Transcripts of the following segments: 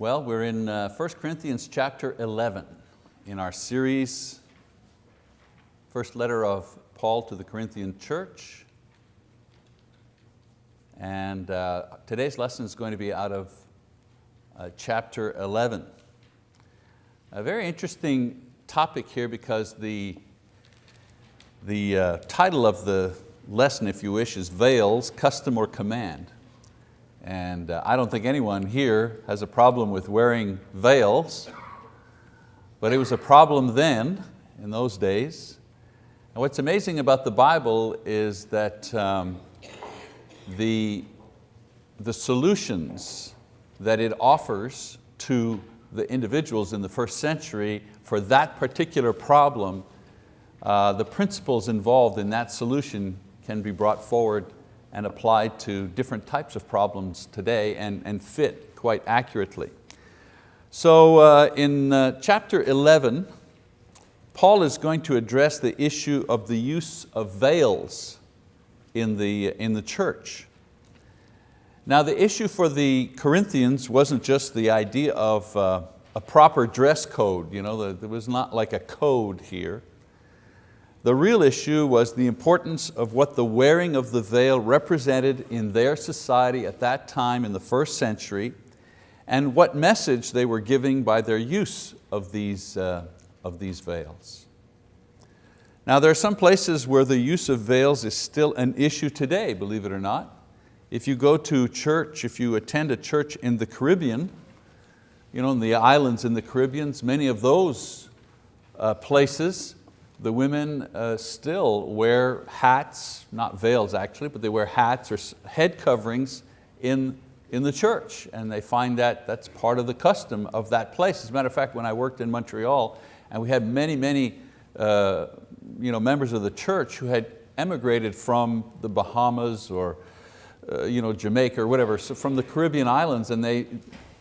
Well, we're in uh, 1 Corinthians chapter 11 in our series, first letter of Paul to the Corinthian church. And uh, today's lesson is going to be out of uh, chapter 11. A very interesting topic here because the, the uh, title of the lesson, if you wish, is Veils, Custom or Command. And uh, I don't think anyone here has a problem with wearing veils, but it was a problem then, in those days. And what's amazing about the Bible is that um, the, the solutions that it offers to the individuals in the first century for that particular problem, uh, the principles involved in that solution can be brought forward and applied to different types of problems today and, and fit quite accurately. So uh, in uh, chapter 11, Paul is going to address the issue of the use of veils in the, in the church. Now the issue for the Corinthians wasn't just the idea of uh, a proper dress code, you know, there was not like a code here. The real issue was the importance of what the wearing of the veil represented in their society at that time in the first century and what message they were giving by their use of these, uh, of these veils. Now there are some places where the use of veils is still an issue today, believe it or not. If you go to church, if you attend a church in the Caribbean, you know, in the islands in the Caribbean, many of those uh, places, the women uh, still wear hats, not veils actually, but they wear hats or head coverings in, in the church. And they find that that's part of the custom of that place. As a matter of fact, when I worked in Montreal and we had many, many uh, you know, members of the church who had emigrated from the Bahamas or uh, you know, Jamaica or whatever, so from the Caribbean islands and they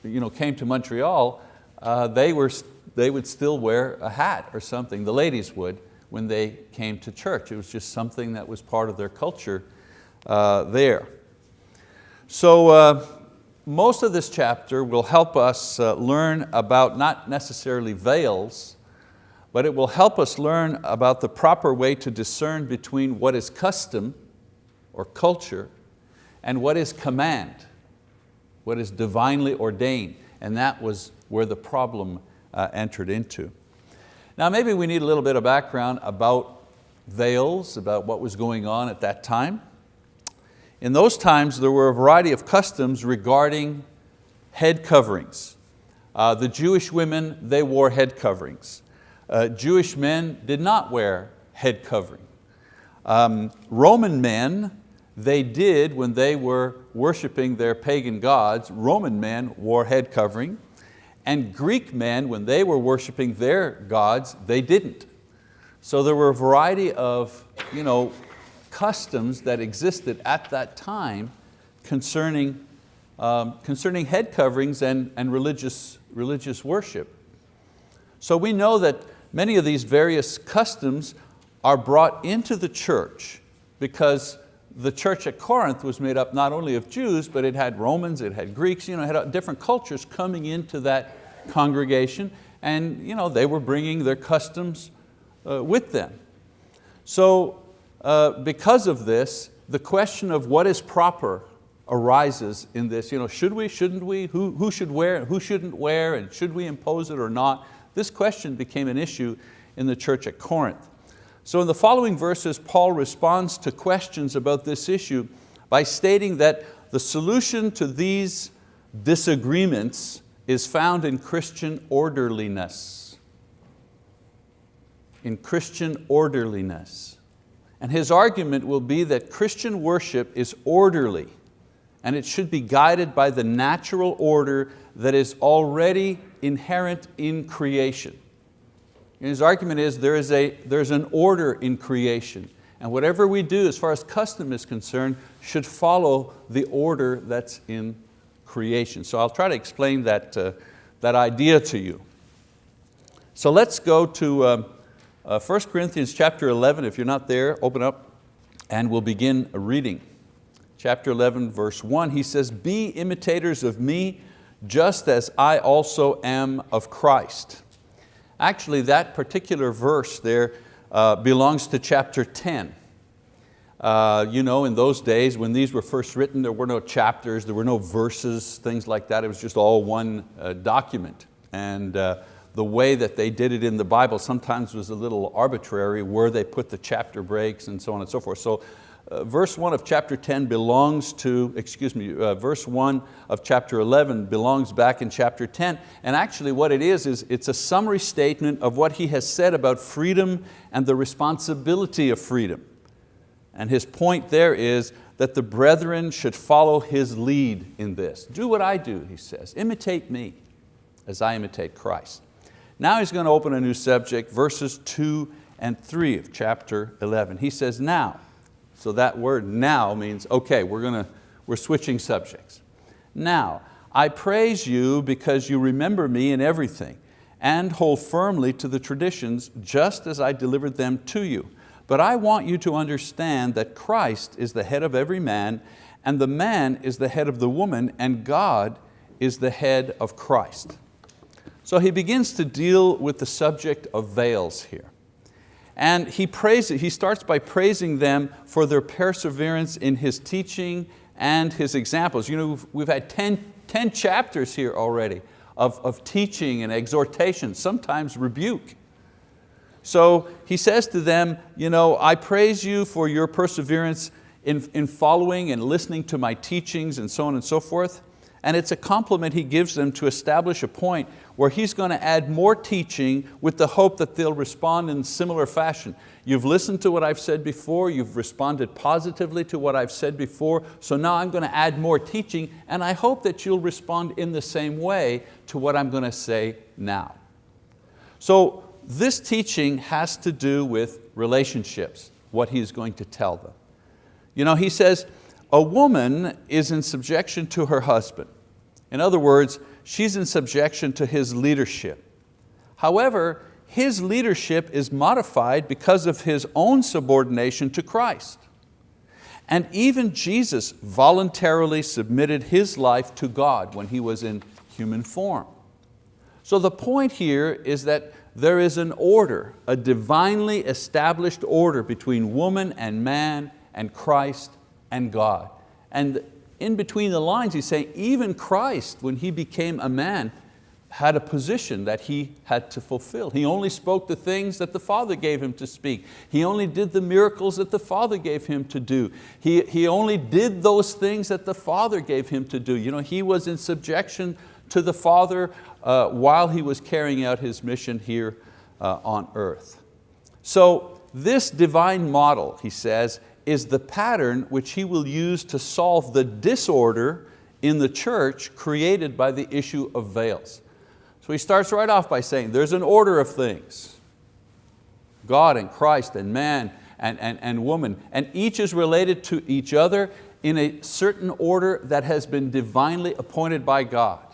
you know, came to Montreal, uh, they, were, they would still wear a hat or something, the ladies would, when they came to church. It was just something that was part of their culture uh, there. So uh, most of this chapter will help us uh, learn about not necessarily veils, but it will help us learn about the proper way to discern between what is custom or culture and what is command, what is divinely ordained. And that was where the problem uh, entered into. Now maybe we need a little bit of background about veils, about what was going on at that time. In those times there were a variety of customs regarding head coverings. Uh, the Jewish women, they wore head coverings. Uh, Jewish men did not wear head covering. Um, Roman men, they did when they were worshiping their pagan gods, Roman men wore head covering. And Greek men, when they were worshiping their gods, they didn't. So there were a variety of you know, customs that existed at that time concerning, um, concerning head coverings and, and religious, religious worship. So we know that many of these various customs are brought into the church because the church at Corinth was made up not only of Jews, but it had Romans, it had Greeks, you know, it had different cultures coming into that congregation and you know, they were bringing their customs uh, with them. So uh, because of this, the question of what is proper arises in this. You know, should we, shouldn't we? Who, who should wear, who shouldn't wear, and should we impose it or not? This question became an issue in the church at Corinth. So in the following verses, Paul responds to questions about this issue by stating that the solution to these disagreements is found in Christian orderliness. In Christian orderliness. And his argument will be that Christian worship is orderly and it should be guided by the natural order that is already inherent in creation. And his argument is there is a, there's an order in creation and whatever we do as far as custom is concerned should follow the order that's in creation. So I'll try to explain that, uh, that idea to you. So let's go to um, uh, 1 Corinthians chapter 11. If you're not there, open up and we'll begin reading. Chapter 11 verse 1, he says, be imitators of me just as I also am of Christ. Actually, that particular verse there uh, belongs to chapter 10. Uh, you know, in those days when these were first written, there were no chapters, there were no verses, things like that. It was just all one uh, document. And uh, the way that they did it in the Bible sometimes was a little arbitrary, where they put the chapter breaks and so on and so forth. So uh, verse one of chapter 10 belongs to, excuse me, uh, verse one of chapter 11 belongs back in chapter 10. And actually what it is, is it's a summary statement of what he has said about freedom and the responsibility of freedom. And his point there is that the brethren should follow his lead in this. Do what I do, he says. Imitate me as I imitate Christ. Now he's going to open a new subject, verses two and three of chapter 11. He says, now, so that word now means, okay, we're, gonna, we're switching subjects. Now, I praise you because you remember me in everything and hold firmly to the traditions just as I delivered them to you. But I want you to understand that Christ is the head of every man, and the man is the head of the woman, and God is the head of Christ. So he begins to deal with the subject of veils here. And he, praises, he starts by praising them for their perseverance in his teaching and his examples. You know, we've, we've had 10, 10 chapters here already of, of teaching and exhortation, sometimes rebuke. So he says to them, you know, I praise you for your perseverance in, in following and listening to my teachings and so on and so forth. And it's a compliment he gives them to establish a point where he's going to add more teaching with the hope that they'll respond in similar fashion. You've listened to what I've said before, you've responded positively to what I've said before, so now I'm going to add more teaching and I hope that you'll respond in the same way to what I'm going to say now. So this teaching has to do with relationships, what he's going to tell them. You know, he says, a woman is in subjection to her husband. In other words, she's in subjection to his leadership. However, his leadership is modified because of his own subordination to Christ. And even Jesus voluntarily submitted his life to God when he was in human form. So the point here is that there is an order, a divinely established order between woman and man and Christ and God. And in between the lines he's saying even Christ, when He became a man, had a position that He had to fulfill. He only spoke the things that the Father gave Him to speak. He only did the miracles that the Father gave Him to do. He, he only did those things that the Father gave Him to do. You know, He was in subjection to the Father uh, while He was carrying out His mission here uh, on earth. So this divine model, he says, is the pattern which He will use to solve the disorder in the church created by the issue of veils. So he starts right off by saying there's an order of things. God and Christ and man and, and, and woman, and each is related to each other in a certain order that has been divinely appointed by God.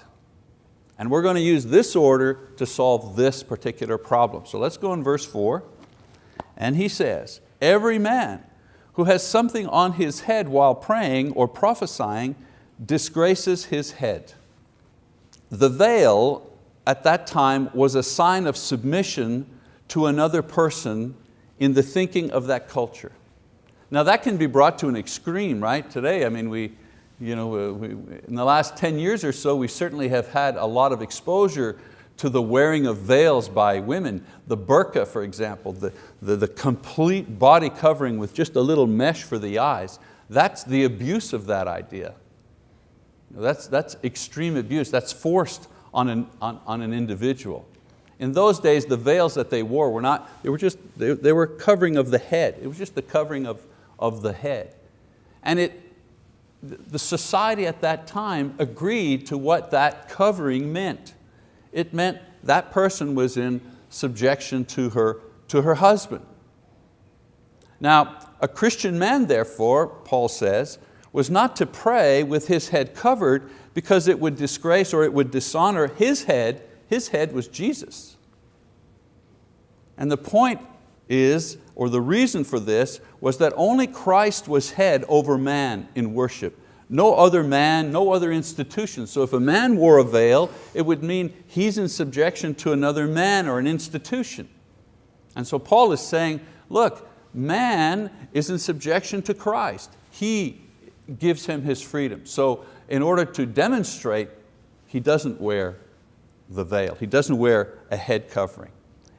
And we're going to use this order to solve this particular problem. So let's go in verse four. And he says, every man who has something on his head while praying or prophesying disgraces his head. The veil at that time was a sign of submission to another person in the thinking of that culture. Now that can be brought to an extreme, right? Today, I mean, we, you know, uh, we, in the last 10 years or so, we certainly have had a lot of exposure to the wearing of veils by women. The burqa, for example, the, the, the complete body covering with just a little mesh for the eyes, that's the abuse of that idea. That's, that's extreme abuse, that's forced on an, on, on an individual. In those days, the veils that they wore were not, they were just, they, they were covering of the head. It was just the covering of, of the head. And it, the society at that time agreed to what that covering meant. It meant that person was in subjection to her, to her husband. Now, a Christian man therefore, Paul says, was not to pray with his head covered because it would disgrace or it would dishonor his head. His head was Jesus. And the point is, or the reason for this, was that only Christ was head over man in worship. no other man, no other institution. So if a man wore a veil, it would mean he's in subjection to another man or an institution. And so Paul is saying, look, man is in subjection to Christ. He gives him his freedom. So in order to demonstrate, he doesn't wear the veil. He doesn't wear a head covering.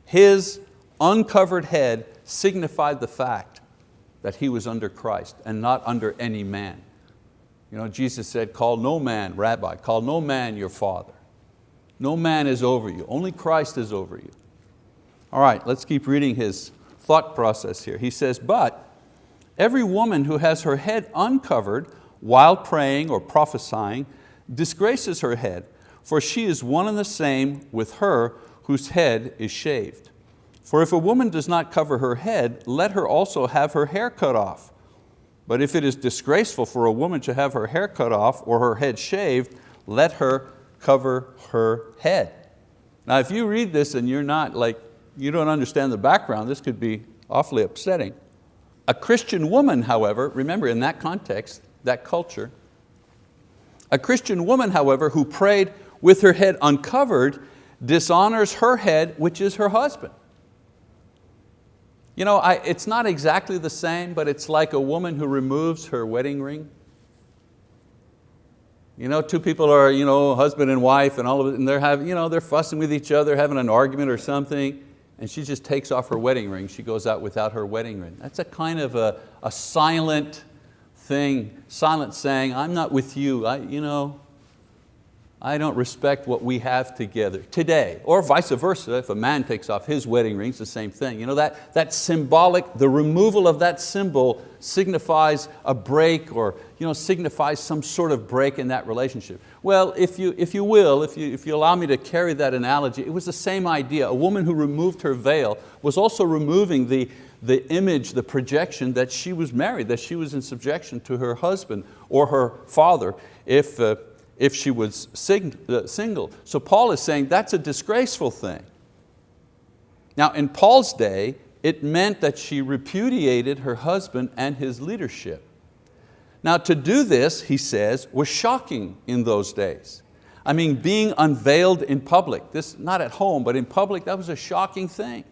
His uncovered head signified the fact that he was under Christ and not under any man. You know, Jesus said, call no man, rabbi, call no man your father. No man is over you, only Christ is over you. All right, let's keep reading his thought process here. He says, but every woman who has her head uncovered while praying or prophesying disgraces her head, for she is one and the same with her whose head is shaved. For if a woman does not cover her head, let her also have her hair cut off. But if it is disgraceful for a woman to have her hair cut off or her head shaved, let her cover her head. Now if you read this and you're not like, you don't understand the background, this could be awfully upsetting. A Christian woman, however, remember in that context, that culture, a Christian woman, however, who prayed with her head uncovered dishonors her head, which is her husband. You know, I, it's not exactly the same, but it's like a woman who removes her wedding ring. You know, two people are you know, husband and wife and all of it, and they're, having, you know, they're fussing with each other, having an argument or something, and she just takes off her wedding ring. She goes out without her wedding ring. That's a kind of a, a silent thing, silent saying, I'm not with you, I, you know, I don't respect what we have together today. Or vice versa, if a man takes off his wedding ring, it's the same thing. You know, that, that symbolic, the removal of that symbol signifies a break or you know, signifies some sort of break in that relationship. Well, if you, if you will, if you, if you allow me to carry that analogy, it was the same idea. A woman who removed her veil was also removing the, the image, the projection that she was married, that she was in subjection to her husband or her father. If, uh, if she was uh, single. So Paul is saying that's a disgraceful thing. Now in Paul's day, it meant that she repudiated her husband and his leadership. Now to do this, he says, was shocking in those days. I mean, being unveiled in public, this not at home, but in public, that was a shocking thing.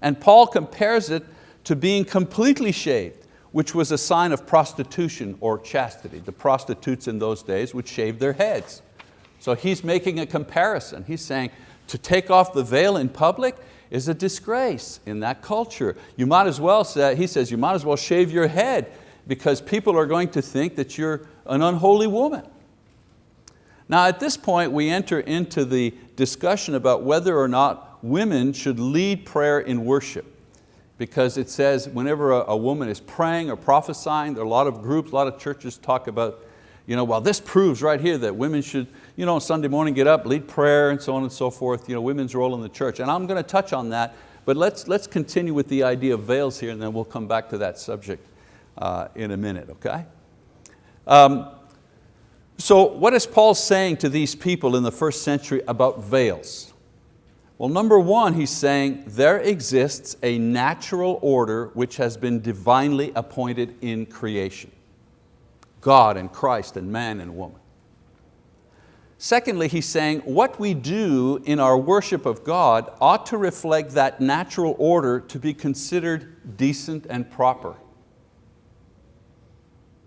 And Paul compares it to being completely shaved which was a sign of prostitution or chastity. The prostitutes in those days would shave their heads. So he's making a comparison. He's saying to take off the veil in public is a disgrace in that culture. You might as well say, he says, you might as well shave your head because people are going to think that you're an unholy woman. Now at this point we enter into the discussion about whether or not women should lead prayer in worship because it says whenever a, a, woman is praying or prophesying, there are a lot of groups, a lot of churches talk about, you know, well this proves right here that women should, you know, Sunday morning get up, lead prayer and so on and so forth, you know, women's role in the church. And I'm going to touch on that, but let's, let's continue with the idea of veils here and then we'll come back to that subject uh, in a minute, okay? Um, so what is Paul saying to these people in the first century about veils? Well, number one, he's saying there exists a natural order which has been divinely appointed in creation. God and Christ and man and woman. Secondly, he's saying what we do in our worship of God ought to reflect that natural order to be considered decent and proper.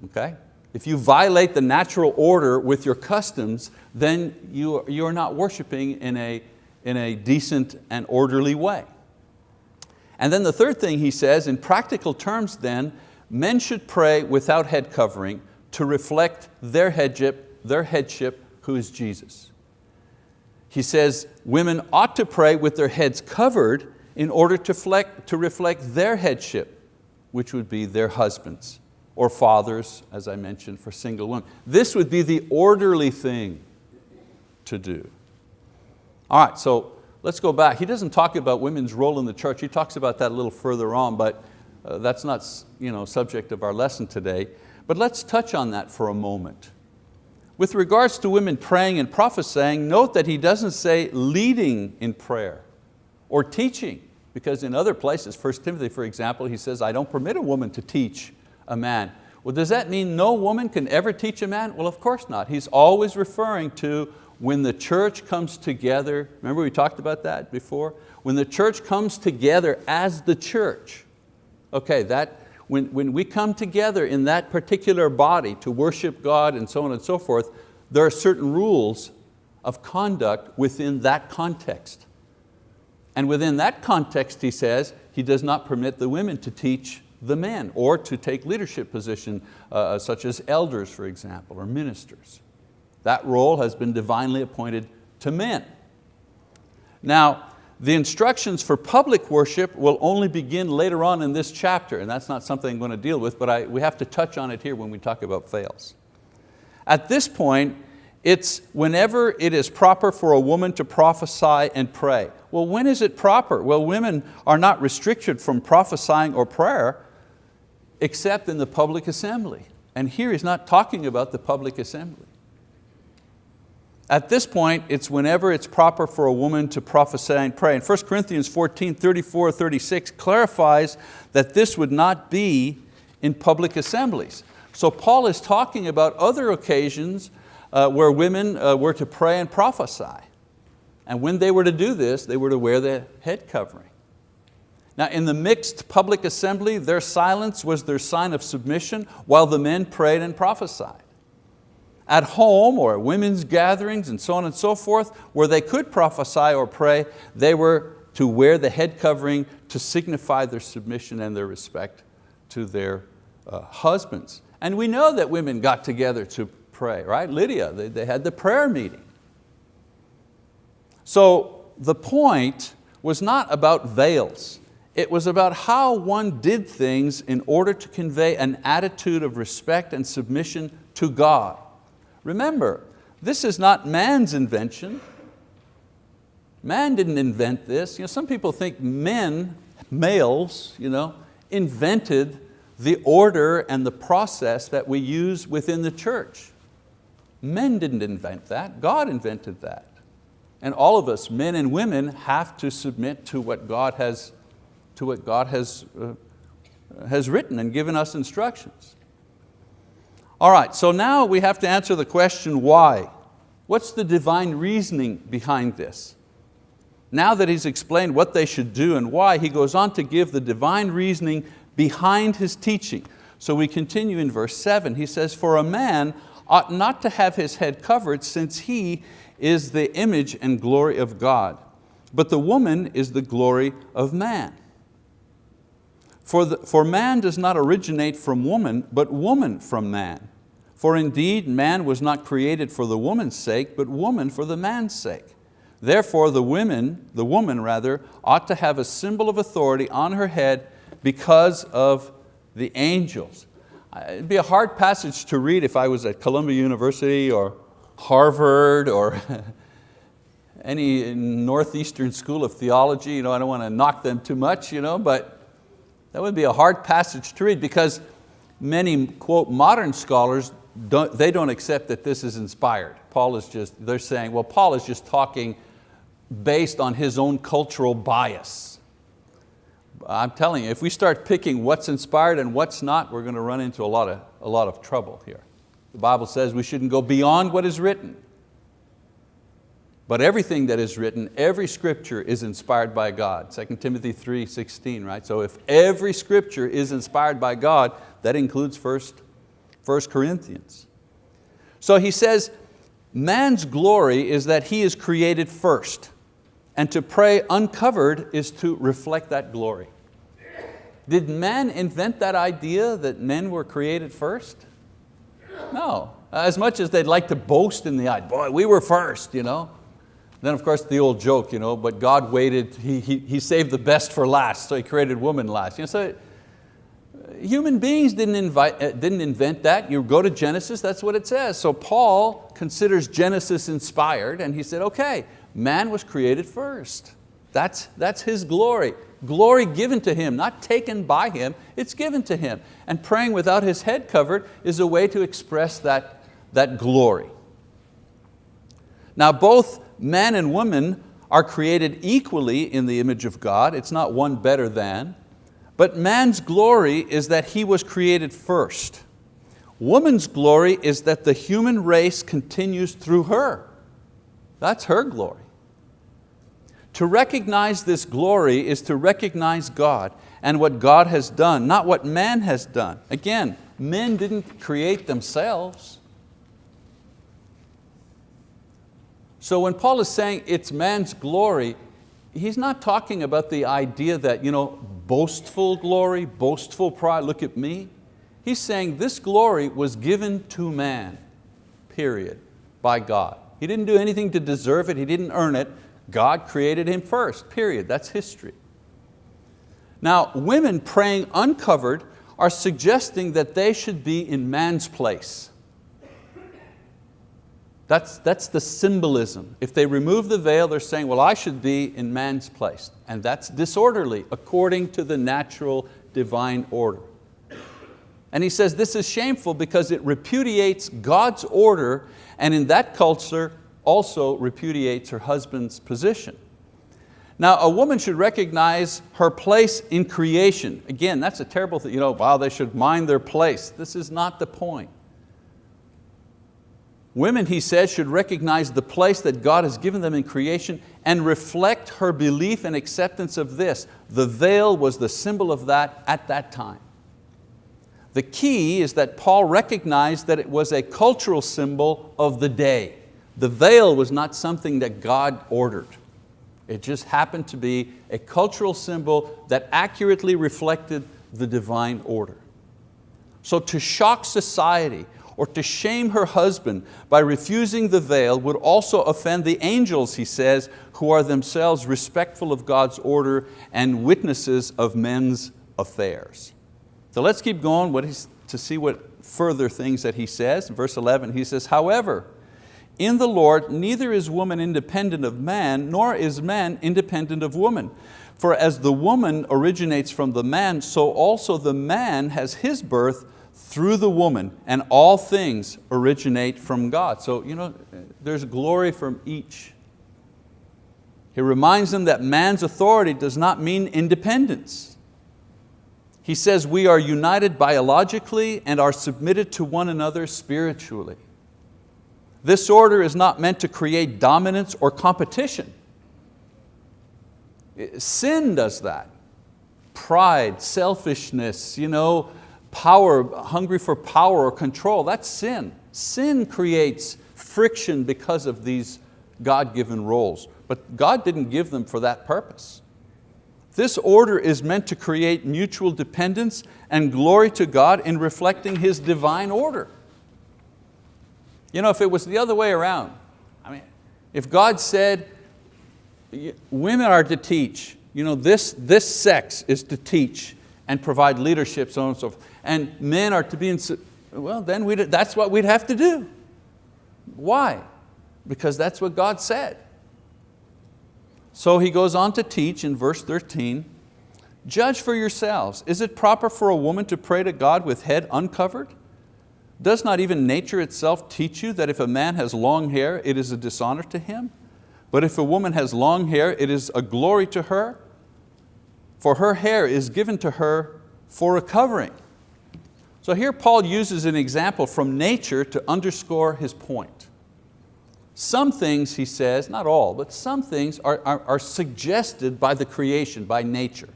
Okay? If you violate the natural order with your customs, then you, you're not worshiping in a in a decent and orderly way. And then the third thing he says, in practical terms then, men should pray without head covering to reflect their headship, their headship, who is Jesus. He says women ought to pray with their heads covered in order to reflect, to reflect their headship, which would be their husbands or fathers, as I mentioned, for single women. This would be the orderly thing to do. All right, so let's go back. He doesn't talk about women's role in the church. He talks about that a little further on, but uh, that's not you know, subject of our lesson today. But let's touch on that for a moment. With regards to women praying and prophesying, note that he doesn't say leading in prayer or teaching, because in other places, 1 Timothy for example, he says, I don't permit a woman to teach a man. Well, does that mean no woman can ever teach a man? Well, of course not. He's always referring to when the church comes together, remember we talked about that before? When the church comes together as the church, okay, that, when, when we come together in that particular body to worship God and so on and so forth, there are certain rules of conduct within that context. And within that context, he says, he does not permit the women to teach the men or to take leadership position uh, such as elders, for example, or ministers. That role has been divinely appointed to men. Now, the instructions for public worship will only begin later on in this chapter, and that's not something I'm going to deal with, but I, we have to touch on it here when we talk about fails. At this point, it's whenever it is proper for a woman to prophesy and pray. Well, when is it proper? Well, women are not restricted from prophesying or prayer except in the public assembly. And here he's not talking about the public assembly. At this point, it's whenever it's proper for a woman to prophesy and pray. And 1 Corinthians 14, 34, 36 clarifies that this would not be in public assemblies. So Paul is talking about other occasions uh, where women uh, were to pray and prophesy. And when they were to do this, they were to wear the head covering. Now in the mixed public assembly, their silence was their sign of submission while the men prayed and prophesied. At home or at women's gatherings and so on and so forth, where they could prophesy or pray, they were to wear the head covering to signify their submission and their respect to their uh, husbands. And we know that women got together to pray, right? Lydia, they, they had the prayer meeting. So the point was not about veils. It was about how one did things in order to convey an attitude of respect and submission to God. Remember, this is not man's invention. Man didn't invent this. You know, some people think men, males, you know, invented the order and the process that we use within the church. Men didn't invent that, God invented that. And all of us, men and women, have to submit to what God has, to what God has, uh, has written and given us instructions. All right, so now we have to answer the question why. What's the divine reasoning behind this? Now that he's explained what they should do and why, he goes on to give the divine reasoning behind his teaching. So we continue in verse seven. He says, for a man ought not to have his head covered since he is the image and glory of God. But the woman is the glory of man. For, the, for man does not originate from woman, but woman from man. For indeed man was not created for the woman's sake, but woman for the man's sake. Therefore the women, the woman rather, ought to have a symbol of authority on her head because of the angels. Uh, it'd be a hard passage to read if I was at Columbia University or Harvard or any Northeastern School of Theology. You know, I don't want to knock them too much, you know, but that would be a hard passage to read because many, quote, modern scholars, don't, they don't accept that this is inspired. Paul is just, they're saying, well, Paul is just talking based on his own cultural bias. I'm telling you, if we start picking what's inspired and what's not, we're going to run into a lot of, a lot of trouble here. The Bible says we shouldn't go beyond what is written. But everything that is written, every scripture is inspired by God. 2 Timothy 3, 16, right? So if every scripture is inspired by God, that includes first, first Corinthians. So he says, man's glory is that he is created first. And to pray uncovered is to reflect that glory. Did man invent that idea that men were created first? No, as much as they'd like to boast in the eye, boy, we were first, you know. Then of course the old joke, you know, but God waited, he, he, he saved the best for last, so He created woman last. You know, so human beings didn't, invite, uh, didn't invent that. You go to Genesis, that's what it says. So Paul considers Genesis inspired and he said, okay, man was created first. That's, that's his glory. Glory given to him, not taken by him, it's given to him. And praying without his head covered is a way to express that, that glory. Now both man and woman are created equally in the image of God. It's not one better than. But man's glory is that he was created first. Woman's glory is that the human race continues through her. That's her glory. To recognize this glory is to recognize God and what God has done, not what man has done. Again, men didn't create themselves. So when Paul is saying it's man's glory, he's not talking about the idea that you know, boastful glory, boastful pride, look at me. He's saying this glory was given to man, period, by God. He didn't do anything to deserve it, he didn't earn it. God created him first, period, that's history. Now, women praying uncovered are suggesting that they should be in man's place. That's, that's the symbolism. If they remove the veil, they're saying, well, I should be in man's place. And that's disorderly according to the natural divine order. And he says this is shameful because it repudiates God's order and in that culture also repudiates her husband's position. Now a woman should recognize her place in creation. Again, that's a terrible thing, you know, wow, they should mind their place. This is not the point. Women, he says, should recognize the place that God has given them in creation and reflect her belief and acceptance of this. The veil was the symbol of that at that time. The key is that Paul recognized that it was a cultural symbol of the day. The veil was not something that God ordered. It just happened to be a cultural symbol that accurately reflected the divine order. So to shock society or to shame her husband by refusing the veil would also offend the angels, he says, who are themselves respectful of God's order and witnesses of men's affairs. So let's keep going to see what further things that he says. Verse 11 he says, however, in the Lord, neither is woman independent of man, nor is man independent of woman. For as the woman originates from the man, so also the man has his birth through the woman, and all things originate from God. So you know, there's glory from each. He reminds them that man's authority does not mean independence. He says we are united biologically and are submitted to one another spiritually. This order is not meant to create dominance or competition. Sin does that. Pride, selfishness, you know, power, hungry for power or control, that's sin. Sin creates friction because of these God-given roles, but God didn't give them for that purpose. This order is meant to create mutual dependence and glory to God in reflecting His divine order. You know, if it was the other way around, I mean, if God said, women are to teach, you know, this, this sex is to teach and provide leadership, so on and so forth, and men are to be in, well then we'd, that's what we'd have to do. Why? Because that's what God said. So he goes on to teach in verse 13, judge for yourselves, is it proper for a woman to pray to God with head uncovered? Does not even nature itself teach you that if a man has long hair, it is a dishonor to him? But if a woman has long hair, it is a glory to her, for her hair is given to her for a covering. So here Paul uses an example from nature to underscore his point. Some things, he says, not all, but some things are, are, are suggested by the creation, by nature.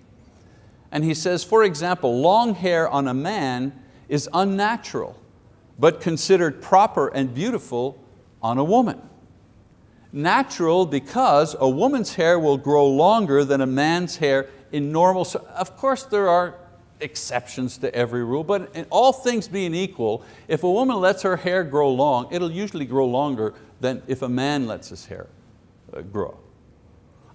And he says, for example, long hair on a man is unnatural but considered proper and beautiful on a woman. Natural because a woman's hair will grow longer than a man's hair in normal, of course there are exceptions to every rule, but in all things being equal, if a woman lets her hair grow long, it'll usually grow longer than if a man lets his hair uh, grow.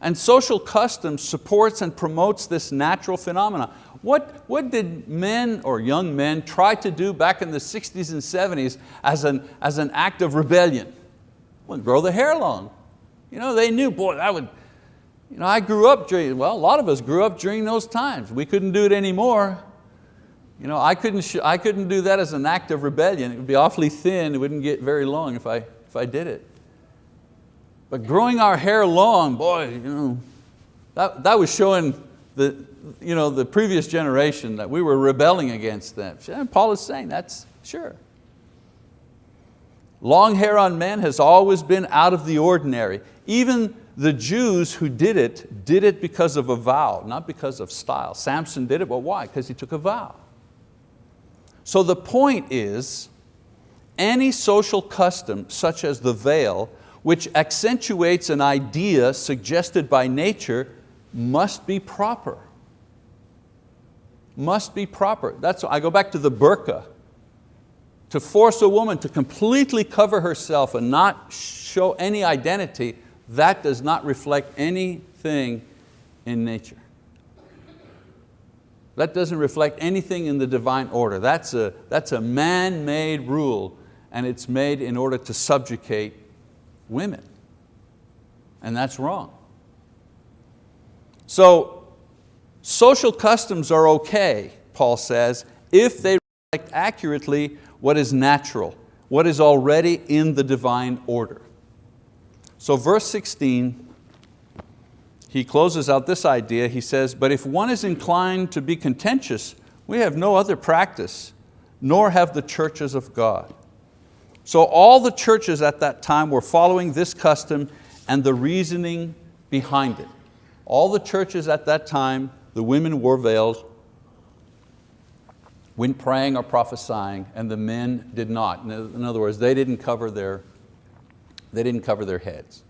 And social custom supports and promotes this natural phenomenon. What, what did men or young men try to do back in the 60s and 70s as an, as an act of rebellion? Well, grow the hair long. You know, they knew, boy, that would, you know, I grew up during, well, a lot of us grew up during those times. We couldn't do it anymore. You know, I couldn't, I couldn't do that as an act of rebellion. It would be awfully thin, it wouldn't get very long if I, if I did it. But growing our hair long, boy, you know, that, that was showing the, you know, the previous generation that we were rebelling against them. And Paul is saying that's, sure, Long hair on men has always been out of the ordinary. Even the Jews who did it, did it because of a vow, not because of style. Samson did it, but why? Because he took a vow. So the point is, any social custom, such as the veil, which accentuates an idea suggested by nature, must be proper. Must be proper. That's, I go back to the burqa. To force a woman to completely cover herself and not show any identity, that does not reflect anything in nature. That doesn't reflect anything in the divine order. That's a, that's a man-made rule and it's made in order to subjugate women. And that's wrong. So social customs are okay, Paul says, if they reflect accurately what is natural, what is already in the divine order. So verse 16, he closes out this idea, he says, but if one is inclined to be contentious, we have no other practice, nor have the churches of God. So all the churches at that time were following this custom and the reasoning behind it. All the churches at that time, the women wore veils when praying or prophesying, and the men did not. In other words, they didn't cover their, they didn't cover their heads.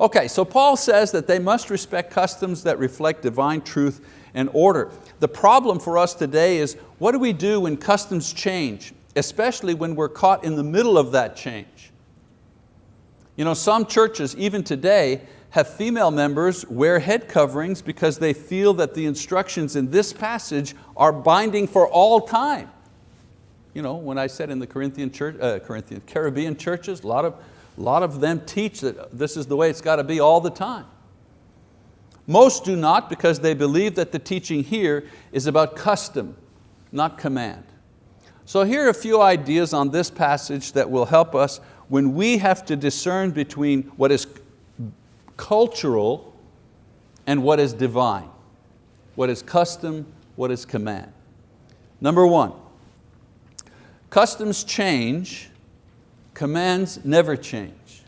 Okay, so Paul says that they must respect customs that reflect divine truth and order. The problem for us today is, what do we do when customs change, especially when we're caught in the middle of that change? You know, some churches, even today, have female members wear head coverings because they feel that the instructions in this passage are binding for all time. You know, when I said in the Corinthian, church, uh, Corinthian Caribbean churches, a lot of a lot of them teach that this is the way it's got to be all the time. Most do not because they believe that the teaching here is about custom, not command. So here are a few ideas on this passage that will help us when we have to discern between what is cultural and what is divine. What is custom, what is command. Number one, customs change Commands never change.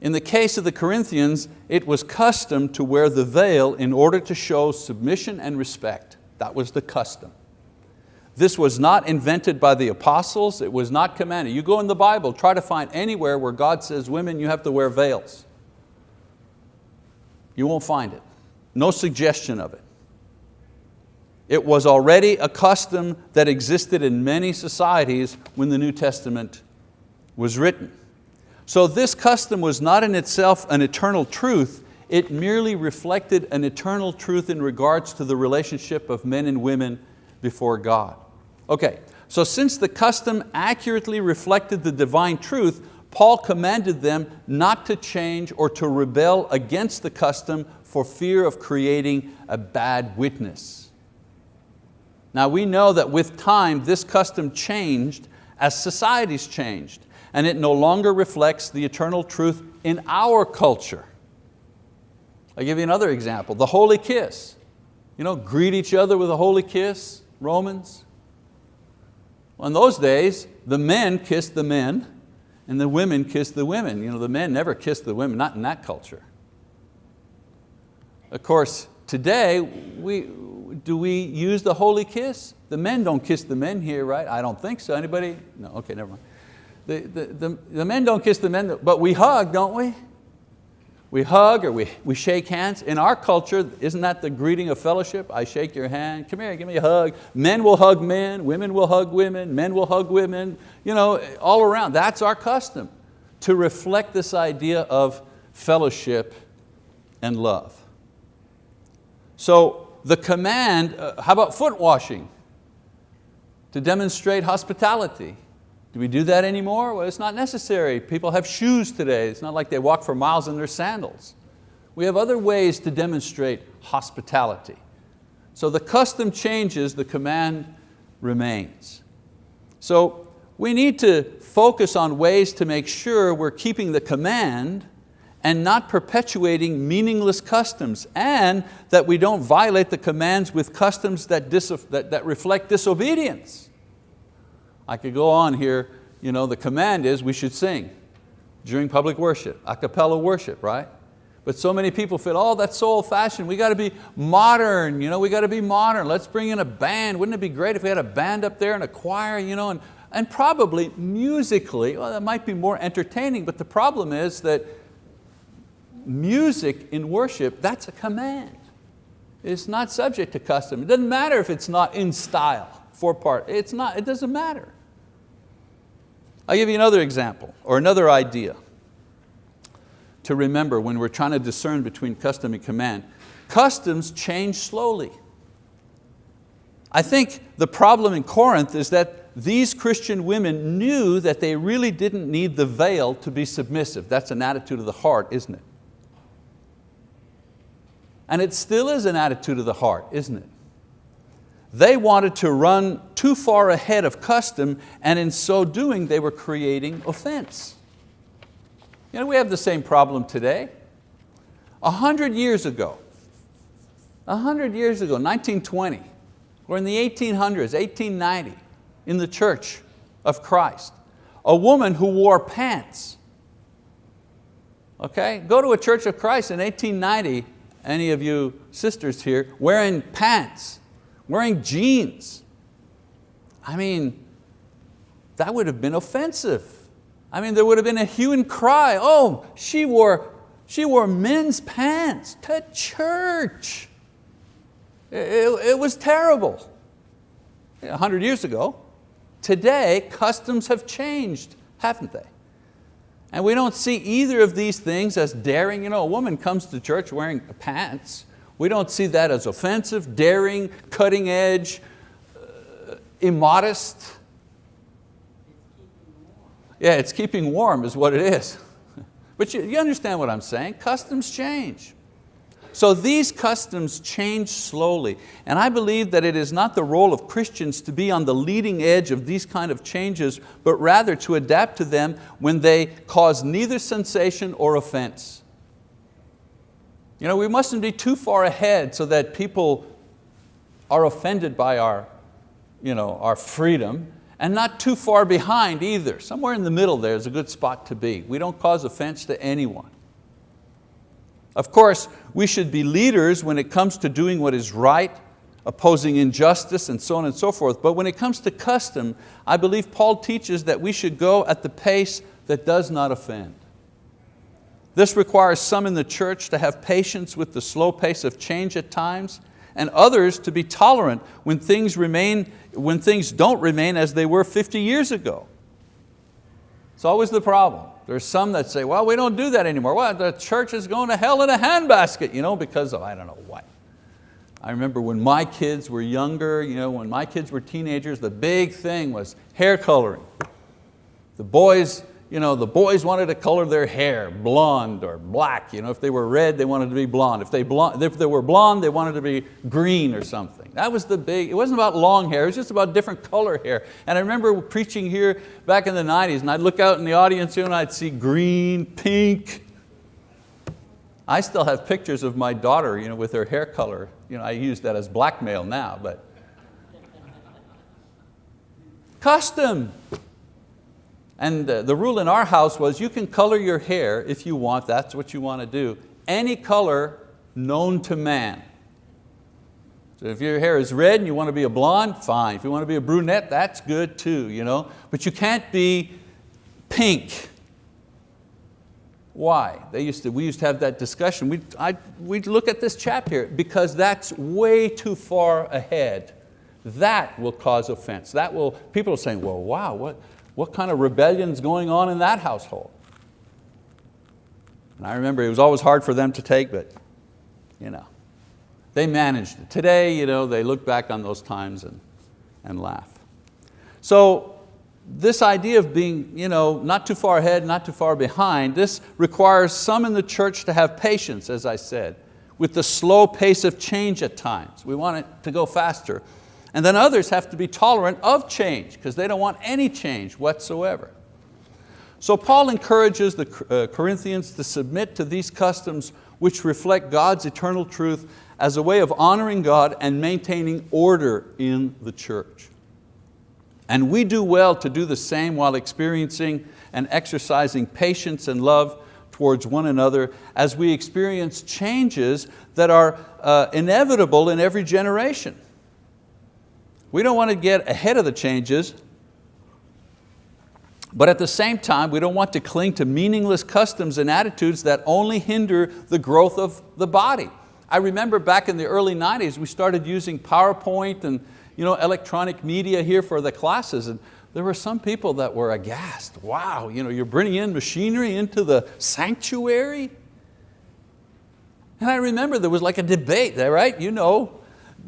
In the case of the Corinthians, it was custom to wear the veil in order to show submission and respect. That was the custom. This was not invented by the apostles, it was not commanded. You go in the Bible, try to find anywhere where God says, women, you have to wear veils. You won't find it. No suggestion of it. It was already a custom that existed in many societies when the New Testament was written. So this custom was not in itself an eternal truth, it merely reflected an eternal truth in regards to the relationship of men and women before God. Okay, so since the custom accurately reflected the divine truth, Paul commanded them not to change or to rebel against the custom for fear of creating a bad witness. Now we know that with time this custom changed as societies changed and it no longer reflects the eternal truth in our culture. I'll give you another example, the holy kiss. You know, greet each other with a holy kiss, Romans. Well, in those days, the men kissed the men and the women kissed the women. You know, the men never kissed the women, not in that culture. Of course, today, we, do we use the holy kiss? The men don't kiss the men here, right? I don't think so. Anybody? No, okay, never mind. The, the, the, the men don't kiss the men, but we hug, don't we? We hug or we, we shake hands. In our culture, isn't that the greeting of fellowship? I shake your hand, come here, give me a hug. Men will hug men, women will hug women, men will hug women, you know, all around. That's our custom to reflect this idea of fellowship and love. So the command, uh, how about foot washing? To demonstrate hospitality. Do we do that anymore? Well, it's not necessary. People have shoes today. It's not like they walk for miles in their sandals. We have other ways to demonstrate hospitality. So the custom changes, the command remains. So we need to focus on ways to make sure we're keeping the command and not perpetuating meaningless customs and that we don't violate the commands with customs that, that, that reflect disobedience. I could go on here you know, the command is we should sing during public worship, a cappella worship, right? But so many people feel, oh, that's so old fashioned. We got to be modern, you know, we got to be modern. Let's bring in a band. Wouldn't it be great if we had a band up there and a choir, you know, and, and probably musically, well, that might be more entertaining, but the problem is that music in worship, that's a command. It's not subject to custom. It doesn't matter if it's not in style, four part, it's not, it doesn't matter. I'll give you another example or another idea to remember when we're trying to discern between custom and command. Customs change slowly. I think the problem in Corinth is that these Christian women knew that they really didn't need the veil to be submissive. That's an attitude of the heart, isn't it? And it still is an attitude of the heart, isn't it? They wanted to run too far ahead of custom and in so doing they were creating offense. You know, we have the same problem today. A hundred years ago, a hundred years ago, 1920, or in the 1800s, 1890, in the church of Christ, a woman who wore pants. Okay, go to a church of Christ in 1890, any of you sisters here, wearing pants, wearing jeans. I mean, that would have been offensive. I mean, there would have been a hue and cry. Oh, she wore, she wore men's pants to church. It, it, it was terrible. A hundred years ago. Today, customs have changed, haven't they? And we don't see either of these things as daring. You know, a woman comes to church wearing pants. We don't see that as offensive, daring, cutting edge, uh, immodest. Yeah, it's keeping warm is what it is. But you, you understand what I'm saying? Customs change. So these customs change slowly, and I believe that it is not the role of Christians to be on the leading edge of these kind of changes, but rather to adapt to them when they cause neither sensation or offense. You know, we mustn't be too far ahead so that people are offended by our, you know, our freedom, and not too far behind either. Somewhere in the middle there is a good spot to be. We don't cause offense to anyone. Of course, we should be leaders when it comes to doing what is right, opposing injustice and so on and so forth. But when it comes to custom, I believe Paul teaches that we should go at the pace that does not offend. This requires some in the church to have patience with the slow pace of change at times and others to be tolerant when things, remain, when things don't remain as they were 50 years ago. It's always the problem. There's some that say, well, we don't do that anymore. Well, the church is going to hell in a handbasket, you know, because of I don't know what. I remember when my kids were younger, you know, when my kids were teenagers, the big thing was hair coloring. The boys, you know, the boys wanted to color their hair blonde or black. You know, if they were red, they wanted to be blonde. If they, blonde, if they were blonde, they wanted to be green or something. That was the big, it wasn't about long hair, it was just about different color hair. And I remember preaching here back in the 90s and I'd look out in the audience here and I'd see green, pink. I still have pictures of my daughter you know, with her hair color. You know, I use that as blackmail now, but. Custom. And the, rule in our house was you can color your hair if you want, that's what you want to do. Any color known to man. So if your hair is red and you want to be a blonde, fine. If you want to be a brunette, that's good too. You know? But you can't be pink. Why? They used to, we used to have that discussion. We'd, I, we'd look at this chap here because that's way too far ahead. That will cause offense. That will, people are saying, well, wow, what, what kind of rebellion is going on in that household? And I remember it was always hard for them to take, but you know, they managed it. Today, you know, they look back on those times and, and laugh. So this idea of being you know, not too far ahead, not too far behind, this requires some in the church to have patience, as I said, with the slow pace of change at times. We want it to go faster. And then others have to be tolerant of change because they don't want any change whatsoever. So Paul encourages the uh, Corinthians to submit to these customs which reflect God's eternal truth as a way of honoring God and maintaining order in the church. And we do well to do the same while experiencing and exercising patience and love towards one another as we experience changes that are uh, inevitable in every generation. We don't want to get ahead of the changes, but at the same time, we don't want to cling to meaningless customs and attitudes that only hinder the growth of the body. I remember back in the early 90s, we started using PowerPoint and you know, electronic media here for the classes. And there were some people that were aghast. Wow, you know, you're bringing in machinery into the sanctuary? And I remember there was like a debate there, right? You know,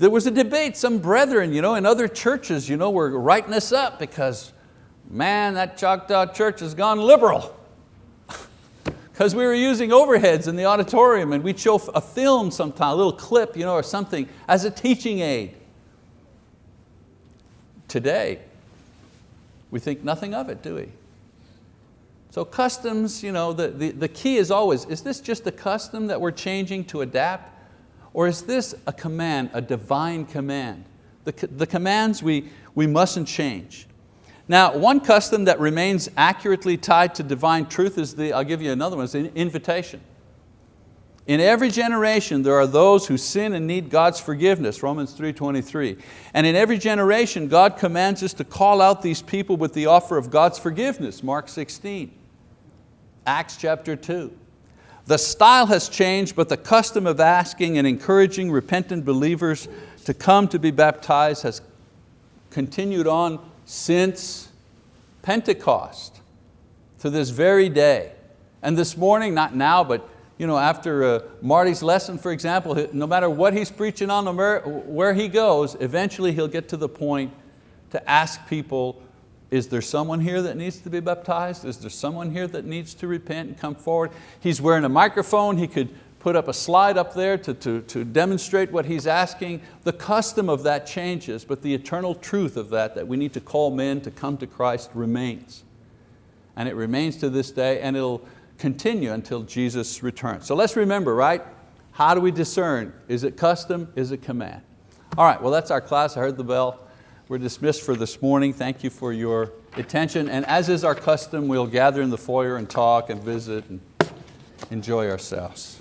there was a debate, some brethren you know, in other churches you know, were writing us up because man, that Choctaw church has gone liberal. Because we were using overheads in the auditorium and we'd show a film sometime, a little clip you know, or something as a teaching aid. Today, we think nothing of it, do we? So customs, you know, the, the, the key is always, is this just a custom that we're changing to adapt? Or is this a command, a divine command? The, the commands we, we mustn't change. Now, one custom that remains accurately tied to divine truth is the, I'll give you another one, is the invitation. In every generation there are those who sin and need God's forgiveness, Romans 3.23. And in every generation God commands us to call out these people with the offer of God's forgiveness, Mark 16. Acts chapter 2. The style has changed, but the custom of asking and encouraging repentant believers to come to be baptized has continued on since Pentecost to this very day. And this morning, not now, but you know, after uh, Marty's lesson, for example, no matter what he's preaching on, where he goes, eventually he'll get to the point to ask people, is there someone here that needs to be baptized? Is there someone here that needs to repent and come forward? He's wearing a microphone, he could put up a slide up there to, to, to demonstrate what he's asking. The custom of that changes, but the eternal truth of that, that we need to call men to come to Christ remains. And it remains to this day and it'll continue until Jesus returns. So let's remember, right? How do we discern? Is it custom, is it command? All right, well that's our class, I heard the bell. We're dismissed for this morning. Thank you for your attention. And as is our custom, we'll gather in the foyer and talk and visit and enjoy ourselves.